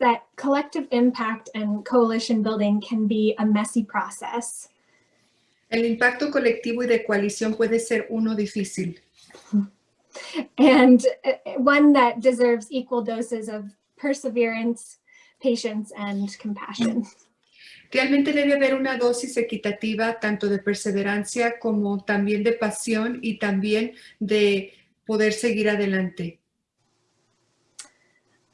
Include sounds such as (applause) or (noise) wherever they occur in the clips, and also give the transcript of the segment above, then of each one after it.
that collective impact and coalition building can be a messy process. El impacto colectivo y de coalición puede ser uno difícil. And uh, one that deserves equal doses of perseverance, patience, and compassion. Realmente debe haber una dosis equitativa tanto de perseverancia como también de pasión y también de poder seguir adelante.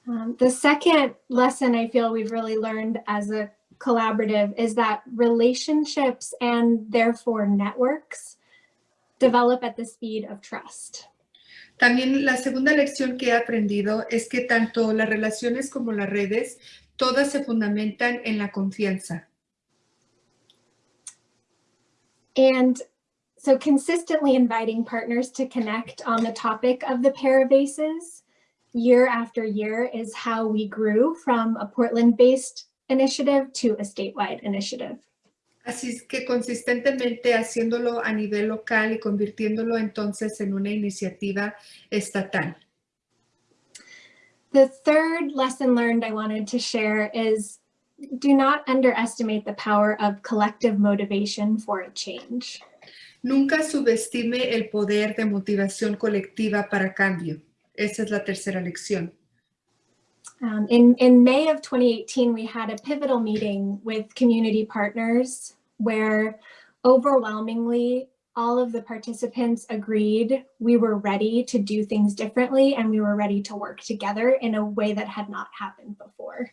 Um, the second lesson I feel we've really learned as a collaborative is that relationships and therefore networks develop at the speed of trust. También la segunda lección que he aprendido es que tanto las relaciones como las redes, todas se fundamentan en la confianza. And so consistently inviting partners to connect on the topic of the Parabases year after year is how we grew from a Portland-based initiative to a statewide initiative. Así es que consistentemente haciéndolo a nivel local y convirtiéndolo entonces en una iniciativa estatal. The third lesson learned I wanted to share is do not underestimate the power of collective motivation for a change. Nunca subestime el poder de motivación colectiva para cambio. Es la tercera lección. Um, in, in May of 2018, we had a pivotal meeting with community partners where overwhelmingly all of the participants agreed we were ready to do things differently and we were ready to work together in a way that had not happened before.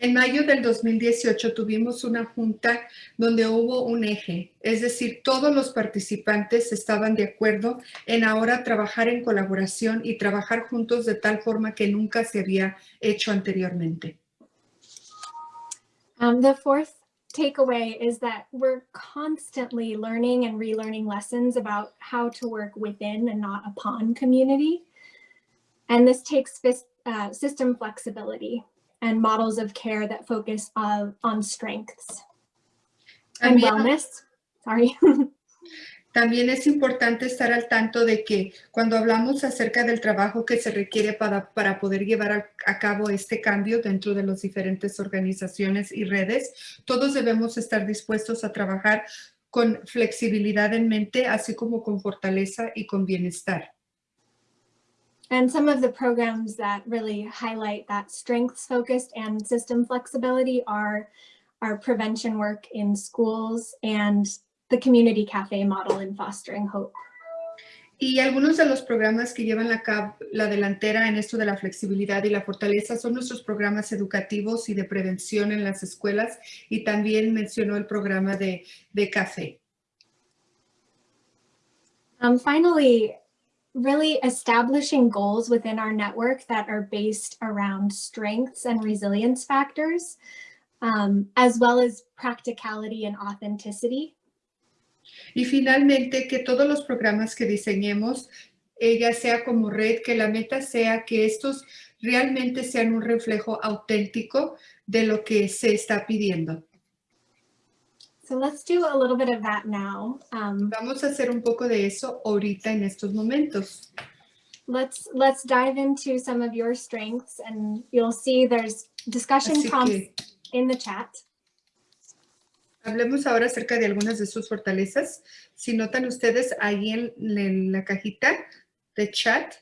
En mayo del 2018 tuvimos una junta donde hubo un eje, es decir, todos los participantes estaban de acuerdo en ahora trabajar en colaboración y trabajar juntos de tal forma que nunca se había hecho anteriormente. Um, the fourth takeaway is that we're constantly learning and relearning lessons about how to work within and not upon community. And this takes uh, system flexibility and models of care that focus on, on strengths and wellness. Sorry. (laughs) También es importante estar al tanto de que cuando hablamos acerca del trabajo que se requiere para, para poder llevar a, a, cabo este cambio dentro de las diferentes organizaciones y redes, todos debemos estar dispuestos a trabajar con flexibilidad en mente, así como con fortaleza y con bienestar. And some of the programs that really highlight that strengths focused and system flexibility are our prevention work in schools and the community cafe model in fostering hope. Y algunos de los programas que llevan la, la, delantera en esto de la flexibilidad y la fortaleza son nuestros programas educativos y de prevención en las escuelas y también mencionó el programa de, de café. Um, finally, really establishing goals within our network that are based around strengths and resilience factors, um, as well as practicality and authenticity. Y finalmente, que todos los programas que diseñemos, ya sea como red, que la meta sea que estos realmente sean un reflejo auténtico de lo que se está pidiendo. So let's do a little bit of that now. Um, Vamos a hacer un poco de eso ahorita en estos momentos. Let's let's dive into some of your strengths and you'll see there's discussion Así prompts in the chat. hablemos ahora acerca de algunas de sus fortalezas. Si notan ustedes ahí en, en la cajita de chat,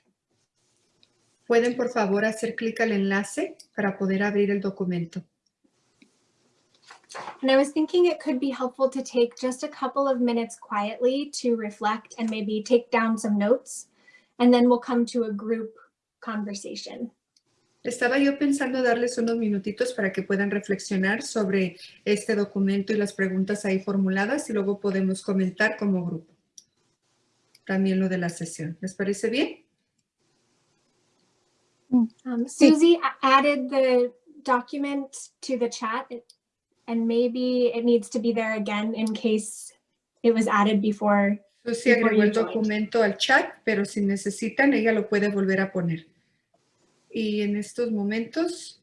pueden por favor hacer clic al enlace para poder abrir el documento. And I was thinking it could be helpful to take just a couple of minutes quietly to reflect and maybe take down some notes, and then we'll come to a group conversation. Estaba yo pensando darles unos minutitos para que puedan reflexionar sobre este documento y las preguntas ahí formuladas y luego podemos comentar como grupo. También lo de la sesión. ¿Les parece bien? Um, Susie added the document to the chat and maybe it needs to be there again in case it was added before. Susi agregó el documento al chat, pero si necesitan, ella lo puede volver a poner. Y en estos momentos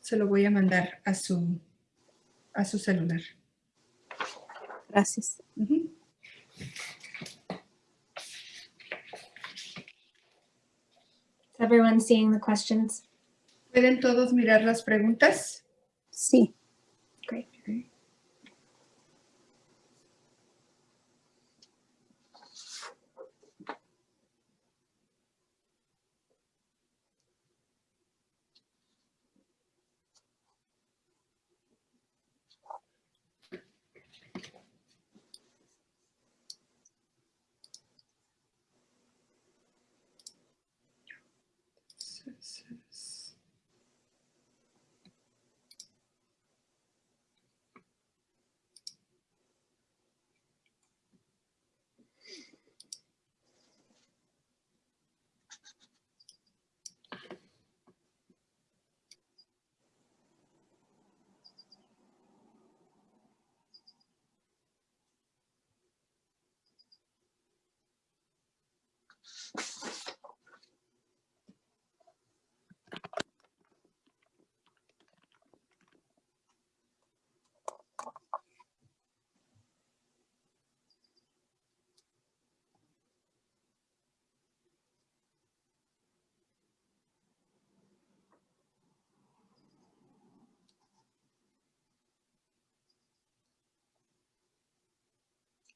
se lo voy a mandar a su, a su celular. Gracias. Uh -huh. Is everyone seeing the questions? ¿Pueden todos mirar las preguntas? Sí.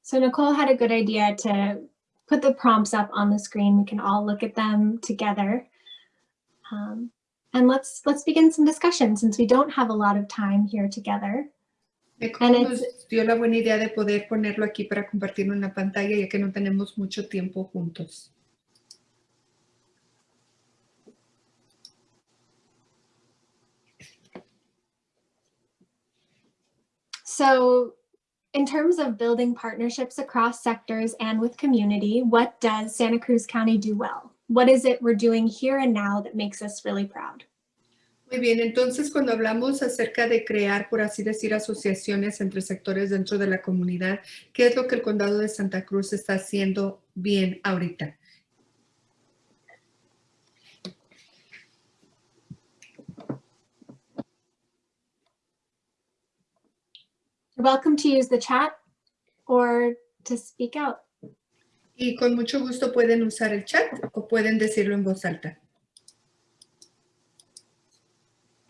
So Nicole had a good idea to put the prompts up on the screen. We can all look at them together. Um, and let's let's begin some discussion since we don't have a lot of time here together. Nicole And nos dio la buena idea de poder ponerlo aquí para compartirlo en la pantalla ya que no tenemos mucho tiempo juntos. So in terms of building partnerships across sectors and with community, what does Santa Cruz County do well? What is it we're doing here and now that makes us really proud? Muy bien, entonces cuando hablamos acerca de crear, por así decir, asociaciones entre sectores dentro de la comunidad, ¿qué es lo que el condado de Santa Cruz está haciendo bien ahorita? You're welcome to use the chat or to speak out. Y con mucho gusto pueden usar el chat o pueden decirlo en voz alta.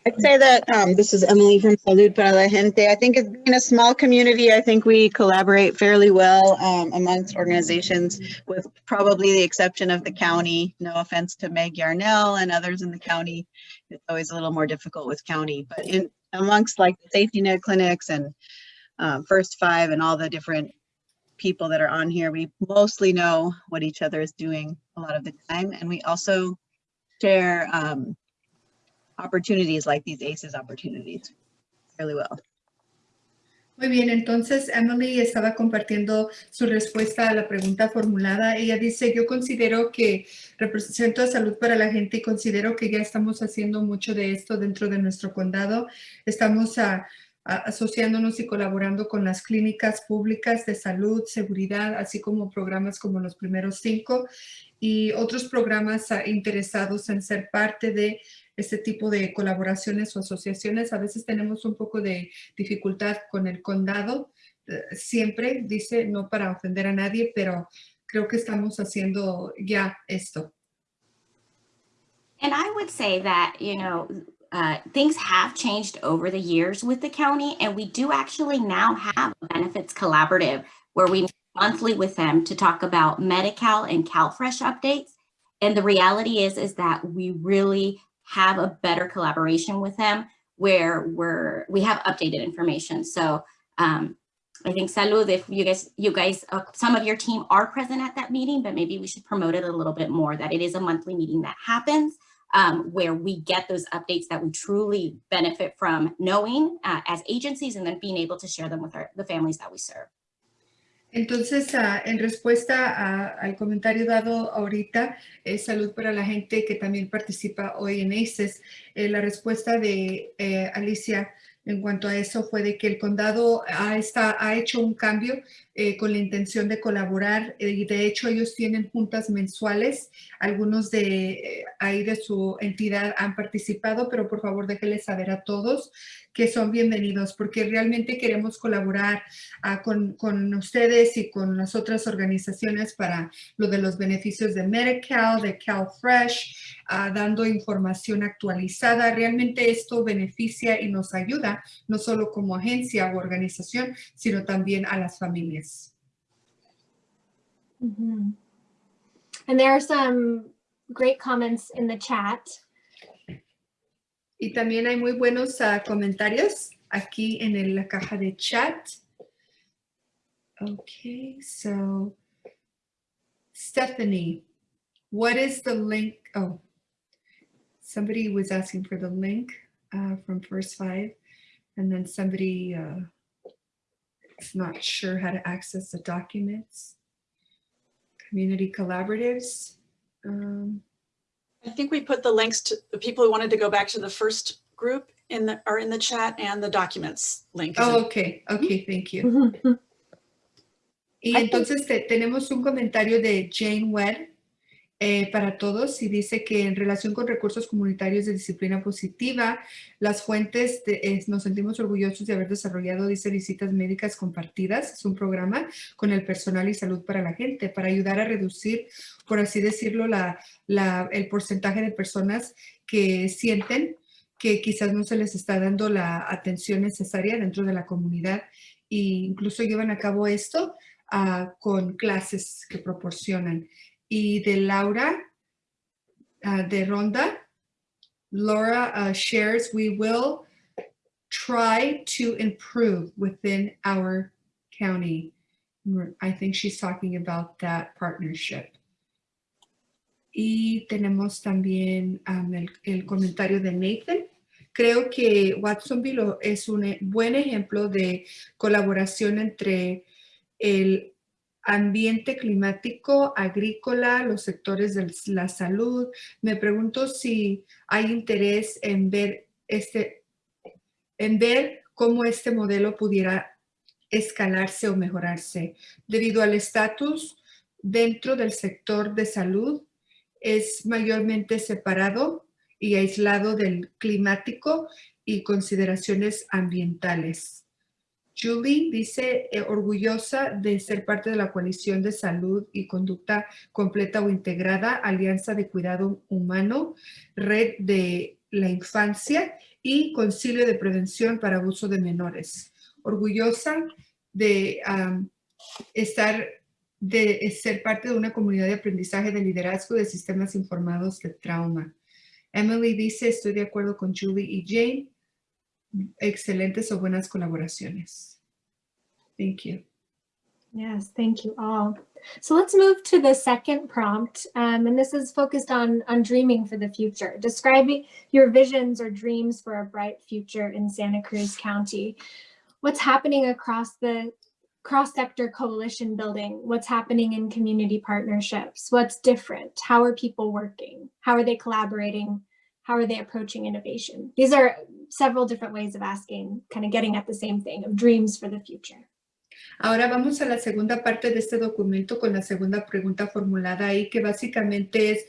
I'd say that um, this is Emily from Salud para la Gente. I think it's being a small community. I think we collaborate fairly well um, amongst organizations, with probably the exception of the county. No offense to Meg Yarnell and others in the county. It's always a little more difficult with county, but in amongst like the safety net clinics and um, First Five and all the different people that are on here, we mostly know what each other is doing a lot of the time, and we also share. Um, opportunities like these ACEs opportunities fairly well. Muy bien, entonces Emily estaba compartiendo su respuesta a la pregunta formulada. Ella dice, yo considero que represento a Salud para la Gente y considero que ya estamos haciendo mucho de esto dentro de nuestro condado. Estamos a, a, asociándonos y colaborando con las clínicas públicas de salud, seguridad, así como programas como los primeros cinco y otros programas a, interesados en ser parte de este tipo de colaboraciones o asociaciones. A veces tenemos un poco de dificultad con el condado. Eh, siempre dice, no para ofender a nadie, pero creo que estamos haciendo ya esto. And I would say that, you know, uh, things have changed over the years with the county, and we do actually now have a benefits collaborative where we monthly with them to talk about Medi-Cal and CalFresh updates. And the reality is, is that we really have a better collaboration with them where we're we have updated information. So um, I think Salud, if you guys, you guys, uh, some of your team are present at that meeting, but maybe we should promote it a little bit more that it is a monthly meeting that happens um, where we get those updates that we truly benefit from knowing uh, as agencies and then being able to share them with our, the families that we serve. Entonces, uh, en respuesta a, al comentario dado ahorita, eh, Salud para la Gente que también participa hoy en ACES, eh, la respuesta de eh, Alicia en cuanto a eso fue de que el condado ha, está, ha hecho un cambio eh, con la intención de colaborar eh, y de hecho ellos tienen juntas mensuales. Algunos de eh, ahí de su entidad han participado, pero por favor déjenles saber a todos que son bienvenidos porque realmente queremos colaborar ah, con, ustedes y con las otras organizaciones para lo de los beneficios de Medical, de CalFresh, ah, dando información actualizada. Realmente esto beneficia y nos ayuda, no solo como agencia o organización, sino también a las familias. Mhm. And there are some great comments in the chat. Y también hay muy buenos ah, comentarios aquí en el- la caja de chat. Okay, so Stephanie, what is the link? Oh, somebody was asking for the link uh, from First Five, and then somebody uh, is not sure how to access the documents. Community collaboratives. Um, I think we put the links to the people who wanted to go back to the first group in the, are in the chat and the documents link. oh, okay, okay, thank you. Mm-hmm. Y I think- entonces te- tenemos un comentario de Jane Webb eh, para todos y dice que en relación con recursos comunitarios de disciplina positiva, las fuentes, nos sentimos orgullosos de haber desarrollado, dice, visitas médicas compartidas. Es un programa con el personal y salud para la gente para ayudar a reducir, por así decirlo, la, la- el porcentaje de personas que sienten que quizás no se les está dando la atención necesaria dentro de la comunidad e incluso llevan a cabo esto ah, con clases que proporcionan. Y de Laura, ah, de Ronda, Laura ah, shares, we will try to improve within our county. I think she's talking about that partnership. Y tenemos también am, el, el comentario de Nathan. Creo que Watsonville es un buen ejemplo de colaboración entre el ambiente climático, agrícola, los sectores de la salud. Me pregunto si hay interés en ver este, en ver cómo este modelo pudiera escalarse o mejorarse. Debido al estatus dentro del sector de salud, es mayormente separado y aislado del climático y consideraciones ambientales. Julie dice eh, orgullosa de ser parte de la coalición de salud y conducta completa o integrada, alianza de cuidado humano, red de la infancia y concilio de prevención para abuso de menores. Orgullosa de am, estar de ser parte de una comunidad de aprendizaje de liderazgo de sistemas informados de trauma. Emily dice, estoy de acuerdo con Julie y Jane. Excelentes o buenas colaboraciones. Thank you. Yes, thank you all. So let's move to the second prompt, um, and this is focused on, on dreaming for the future. Describing your visions or dreams for a bright future in Santa Cruz County. What's happening across the cross-sector coalition building? What's happening in community partnerships? What's different? How are people working? How are they collaborating? How are they approaching innovation? These are several different ways of asking, kind of getting at the same thing of dreams for the future. Ahora vamos a la segunda parte de este documento con la segunda pregunta formulada ahí, que básicamente es,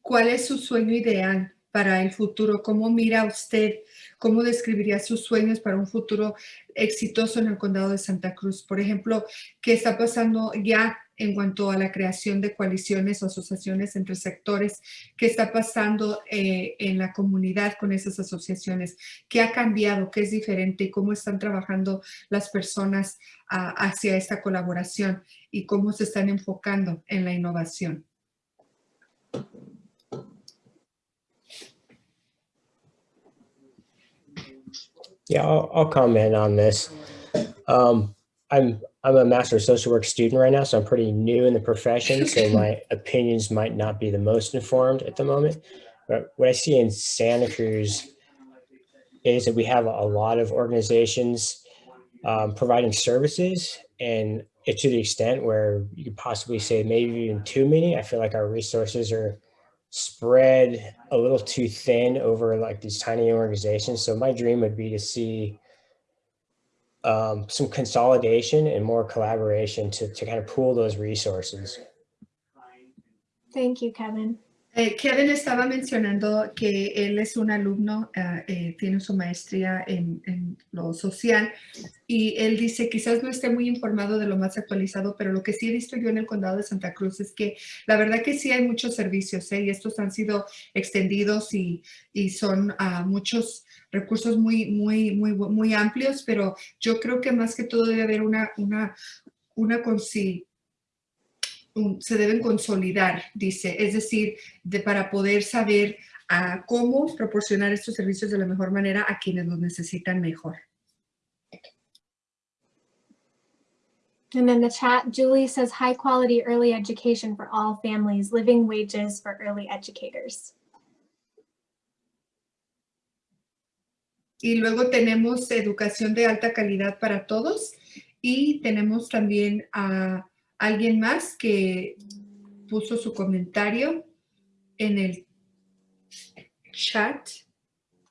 ¿cuál es su sueño ideal para el futuro? ¿Cómo mira usted? ¿Cómo describiría sus sueños para un futuro exitoso en el condado de Santa Cruz? Por ejemplo, ¿qué está pasando ya en cuanto a la creación de coaliciones o asociaciones entre sectores? ¿Qué está pasando eh, en la comunidad con esas asociaciones? ¿Qué ha cambiado? ¿Qué es diferente? ¿Y cómo están trabajando las personas hacia esta colaboración y cómo se están enfocando en la innovación. Yeah, I'll, I'll comment on this. Um, I'm I'm a master of social work student right now, so I'm pretty new in the profession. So (laughs) my opinions might not be the most informed at the moment. But what I see in Santa Cruz is that we have a lot of organizations um, providing services, and it to the extent where you could possibly say maybe even too many. I feel like our resources are spread a little too thin over like these tiny organizations. So my dream would be to see um, some consolidation and more collaboration to, to kind of pool those resources. Thank you, Kevin. Eh, Kevin estaba mencionando que él es un alumno, ah, eh, tiene su maestría en, en lo social y él dice quizás no esté muy informado de lo más actualizado, pero lo que sí he visto yo en el condado de Santa Cruz es que la verdad que sí hay muchos servicios ¿eh? y estos han sido extendidos y, y son ah, muchos recursos muy, muy, muy, muy amplios, pero yo creo que más que todo debe haber una, una, una consi- se deben consolidar, dice, es decir, de, para poder saber ah, cómo proporcionar estos servicios de la mejor manera a quienes los necesitan mejor. And in the chat, Julie says high quality early education for all families, living wages for early educators. Y luego tenemos educación de alta calidad para todos y tenemos también a alguien más que puso su comentario en el chat.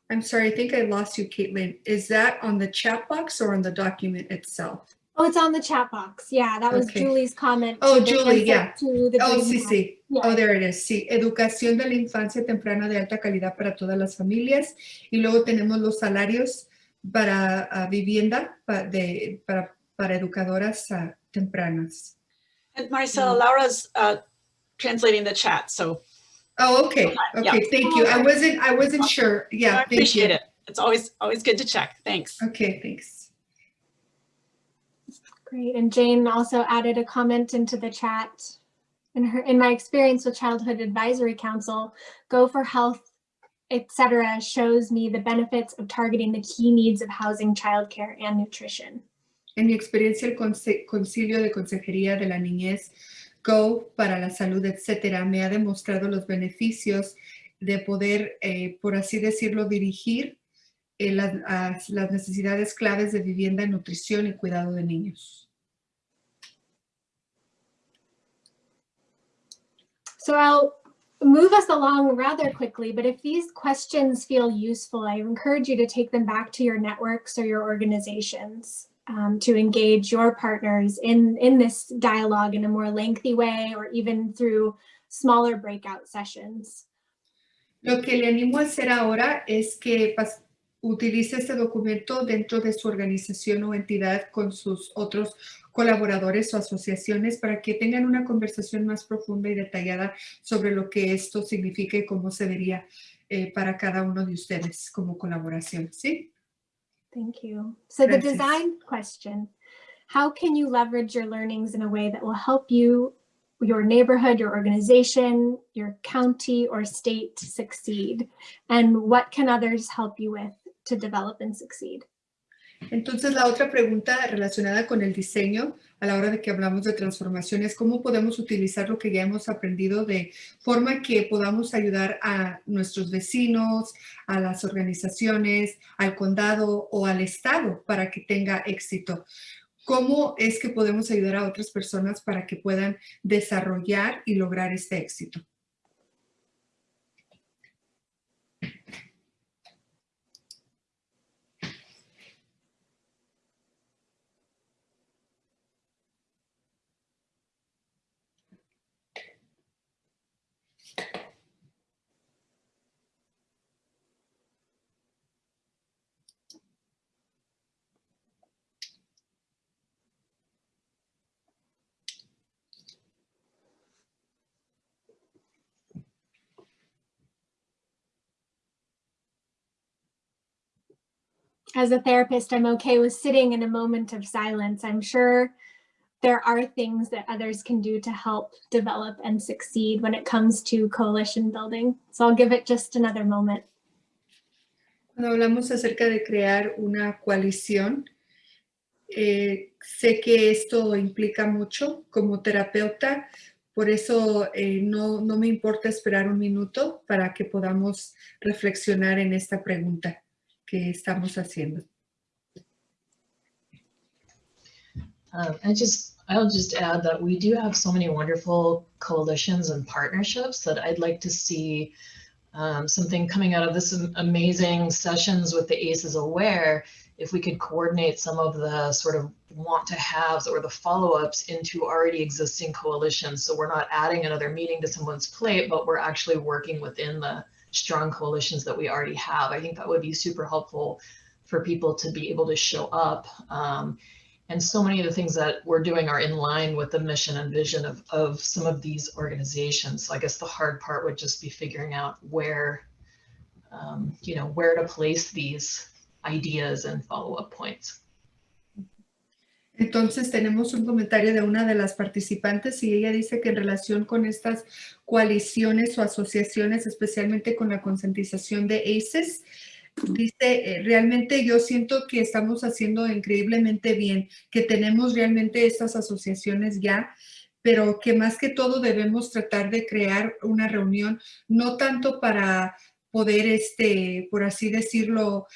I'm sorry, I think I lost you, Caitlin. Is that on the chat box or on the document itself? Oh, it's on the chat box. Yeah, that was Okay. Julie's comment. Oh, Julie, yeah. To the Oh, Dream sí, sí. Yeah. Oh, there it is. Sí, educación de la infancia temprana de alta calidad para todas las familias. Y luego tenemos los salarios para ah, vivienda pa- de, para, para educadoras ah, tempranas. And Maricela, Laura's uh, translating the chat, so Oh, okay. Yeah. Okay, thank you. I wasn't, I wasn't sure. Yeah, thank appreciate you. it. It's always, always good to check. Thanks. Okay, thanks. Great. And Jane also added a comment into the chat. In her, in my experience with Childhood Advisory Council, Go for Health, etc., shows me the benefits of targeting the key needs of housing, childcare, and nutrition. En mi experiencia, el Concilio de Consejería de la Niñez, Go para la Salud, etcétera, me ha demostrado los beneficios de poder, eh, por así decirlo, dirigir eh, las, las necesidades claves de vivienda, nutrición y cuidado de niños. So I'll move us along rather quickly, but if these questions feel useful, I encourage you to take them back to your networks or your organizations um, to engage your partners in, in this dialogue in a more lengthy way or even through smaller breakout sessions. Lo que le animo a hacer ahora es que pas- utilice este documento dentro de su organización o entidad con sus otros colaboradores o asociaciones para que tengan una conversación más profunda y detallada sobre lo que esto significa y cómo se vería eh, para cada uno de ustedes como colaboración, ¿sí? Thank you. So the design question, how can you leverage your learnings in a way that will help you, your neighborhood, your organization, your county or state succeed? And what can others help you with to develop and succeed? Entonces, la otra pregunta relacionada con el diseño, a la hora de que hablamos de transformación, es cómo podemos utilizar lo que ya hemos aprendido de forma que podamos ayudar a nuestros vecinos, a las organizaciones, al condado o al estado para que tenga éxito. ¿Cómo es que podemos ayudar a otras personas para que puedan desarrollar y lograr este éxito? As a therapist, I'm okay with sitting in a moment of silence. I'm sure there are things that others can do to help develop and succeed when it comes to coalition building. So I'll give it just another moment. Cuando hablamos acerca de crear una coalición, eh, sé que esto implica mucho como terapeuta, por eso eh, no, no me importa esperar un minuto para que podamos reflexionar en esta pregunta que estamos haciendo. Um, I just, I'll just add that we do have so many wonderful coalitions and partnerships that I'd like to see um, something coming out of this amazing sessions with the ACEs Aware if we could coordinate some of the sort of want to haves or the follow-ups into already existing coalitions. So we're not adding another meeting to someone's plate, but we're actually working within the strong coalitions that we already have. I think that would be super helpful for people to be able to show up. Um, and so many of the things that we're doing are in line with the mission and vision of, of some of these organizations. So I guess the hard part would just be figuring out where, um, you know, where to place these ideas and follow-up points. Entonces tenemos un comentario de una de las participantes y ella dice que en relación con estas coaliciones o asociaciones, especialmente con la concientización de ACES, dice, eh, realmente yo siento que estamos haciendo increíblemente bien, que tenemos realmente estas asociaciones ya, pero que más que todo debemos tratar de crear una reunión, no tanto para poder, este, por así decirlo,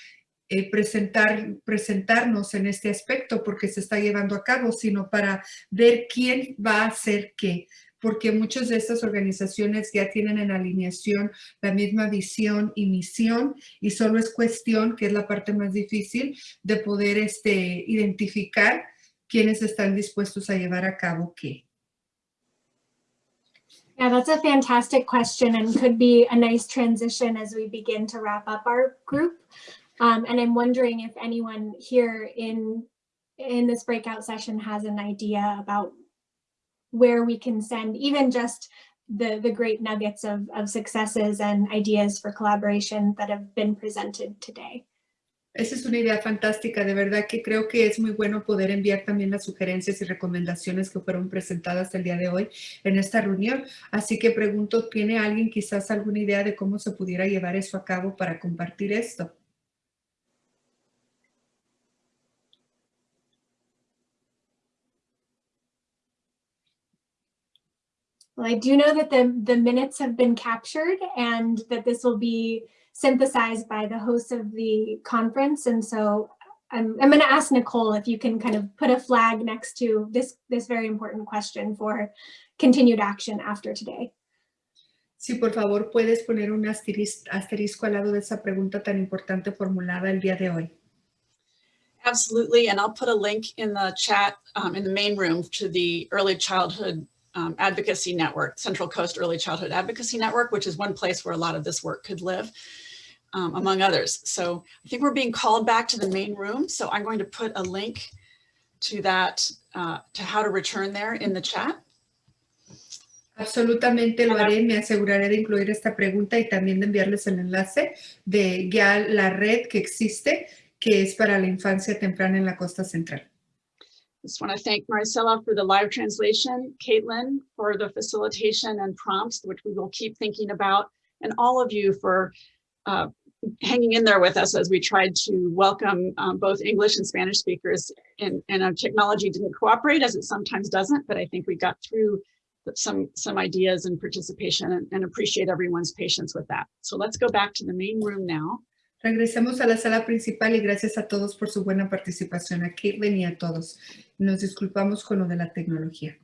eh, presentar, presentarnos en este aspecto porque se está llevando a cabo, sino para ver quién va a hacer qué, porque muchas de estas organizaciones ya tienen en alineación la misma visión y misión y solo es cuestión, que es la parte más difícil, de poder este, identificar quiénes están dispuestos a llevar a cabo qué. Yeah, that's a fantastic question and could be a nice transition as we begin to wrap up our group. Um, and I'm wondering if anyone here in in this breakout session has an idea about where we can send even just the the great nuggets of, of successes and ideas for collaboration that have been presented today. Esa es una idea fantástica, de verdad que creo que es muy bueno poder enviar también las sugerencias y recomendaciones que fueron presentadas el día de hoy en esta reunión. Así que pregunto, ¿tiene alguien quizás alguna idea de cómo se pudiera llevar eso a cabo para compartir esto? Well, I do know that the, the minutes have been captured and that this will be synthesized by the hosts of the conference. And so I'm, I'm going to ask Nicole if you can kind of put a flag next to this, this very important question for continued action after today. Sí, por favor, puedes poner un asterisco, asterisco al lado de esa pregunta tan importante formulada el día de hoy. Absolutely, and I'll put a link in the chat um, in the main room to the Early Childhood um, Advocacy Network, Central Coast Early Childhood Advocacy Network, which is one place where a lot of this work could live, um, among others. So I think we're being called back to the main room. So I'm going to put a link to that, uh, to how to return there in the chat. Absolutamente lo haré, me aseguraré de incluir esta pregunta y también de enviarles el enlace de ya la red que existe, que es para la infancia temprana en la costa central. Just want to thank Maricela for the live translation, Caitlin for the facilitation and prompts, which we will keep thinking about, and all of you for uh, hanging in there with us as we tried to welcome um, both English and Spanish speakers. And, and our technology didn't cooperate as it sometimes doesn't, but I think we got through some, some ideas and participation and, and appreciate everyone's patience with that. So let's go back to the main room now. Regresemos a la sala principal y gracias a todos por su buena participación, a Caitlin y a todos. Nos disculpamos con lo de la tecnología.